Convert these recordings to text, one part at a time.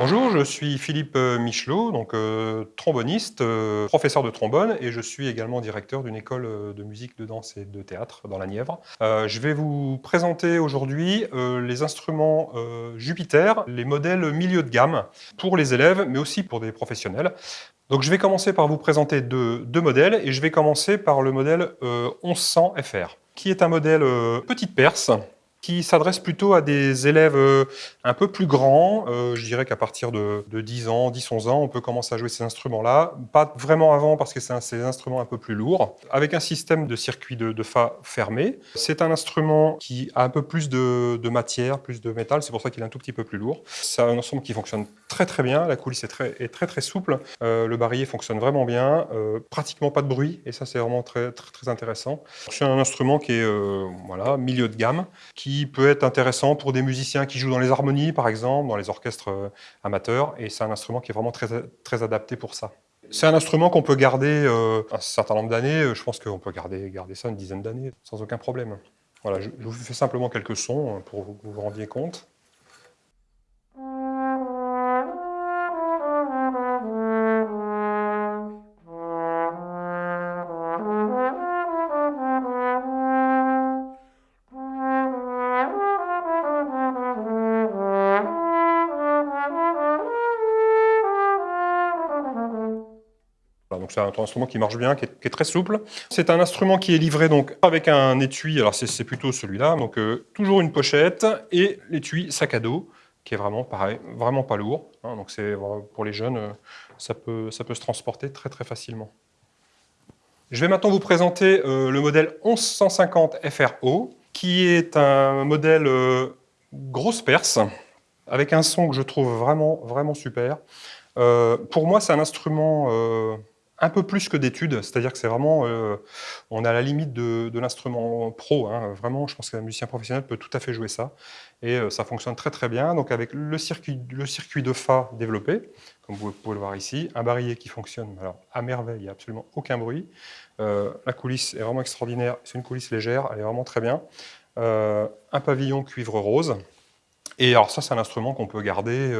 Bonjour, je suis Philippe euh, Michelot, donc euh, tromboniste, euh, professeur de trombone et je suis également directeur d'une école de musique, de danse et de théâtre dans la Nièvre. Je vais vous présenter aujourd'hui les instruments Jupiter, les modèles milieu de gamme pour les élèves mais aussi pour des professionnels. Donc je vais commencer par vous présenter deux, deux modèles et je vais commencer par le modèle euh, 1100 FR qui est un modèle petite perce s'adresse plutôt à des élèves euh, un peu plus grands. Euh, je dirais qu'à partir de, de 10 ans, 10-11 ans, on peut commencer à jouer ces instruments-là. Pas vraiment avant parce que c'est des instruments un peu plus lourds, avec un système de circuit de, de Fa fermé. C'est un instrument qui a un peu plus de, matière, plus de métal, c'est pour ça qu'il est un tout petit peu plus lourd. C'est un instrument qui fonctionne très très bien, la coulisse est très très, souple, Euh, le barillet fonctionne vraiment bien, pratiquement pas de bruit, et ça c'est vraiment très, très, intéressant. C'est un instrument qui est voilà, milieu de gamme, qui peut être intéressant pour des musiciens qui jouent dans les harmonies, par exemple, dans les orchestres euh, amateurs, et c'est un instrument qui est vraiment très, très adapté pour ça. C'est un instrument qu'on peut garder euh, un certain nombre d'années, je pense qu'on peut garder, garder ça une dizaine d'années sans aucun problème. Voilà, je, je vous fais simplement quelques sons euh, pour que vous vous rendiez compte. Donc c'est un instrument qui marche bien, qui est, très souple. C'est un instrument qui est livré donc avec un étui, alors c'est plutôt celui-là, donc euh, toujours une pochette et l'étui sac à dos qui est vraiment pareil, vraiment pas lourd. hein, donc c'est pour les jeunes, euh, ça peut, ça peut se transporter très très facilement. Je vais maintenant vous présenter euh, le modèle 1150 FRO, qui est un modèle grosse perce, avec un son que je trouve vraiment, vraiment super. Pour moi, c'est un instrument un peu plus que d'études, c'est-à-dire que c'est vraiment, euh, on à la limite de, l'instrument pro. hein. Vraiment, je pense qu'un musicien professionnel peut tout à fait jouer ça. Et euh, ça fonctionne très très bien. Donc avec le circuit, le circuit de Fa développé, comme vous pouvez le voir ici, un barillet qui fonctionne à merveille, il n'y a absolument aucun bruit. Euh, la coulisse est vraiment extraordinaire, c'est une coulisse légère, elle est vraiment très bien. Euh, un pavillon cuivre rose. Et alors ça, c'est un instrument qu'on peut garder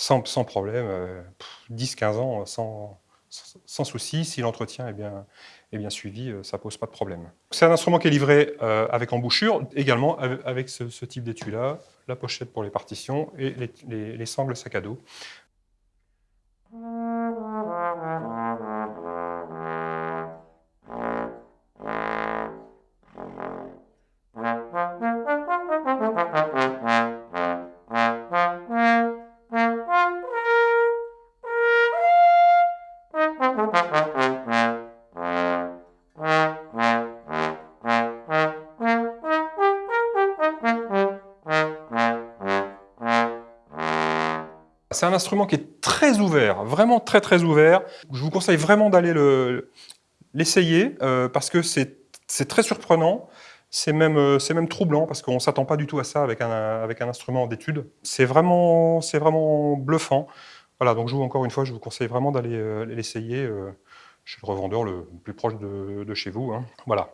sans, problème, euh, 10-15 ans, sans, sans, souci. Si l'entretien est bien, suivi, euh, ça pose pas de problème. C'est un instrument qui est livré euh, avec embouchure, également avec, ce, type d'étui-là, la pochette pour les partitions et les sangles sac à dos. C'est un instrument qui est très ouvert, vraiment très très ouvert. Je vous conseille vraiment d'aller l'essayer le, euh, parce que c'est très surprenant. C'est même, euh, même troublant parce qu'on ne s'attend pas du tout à ça avec un, avec un instrument d'étude. C'est vraiment, vraiment bluffant. Voilà, donc je vous, encore une fois, je vous conseille vraiment d'aller euh, l'essayer chez le revendeur le plus proche de, de chez vous. Hein. Voilà.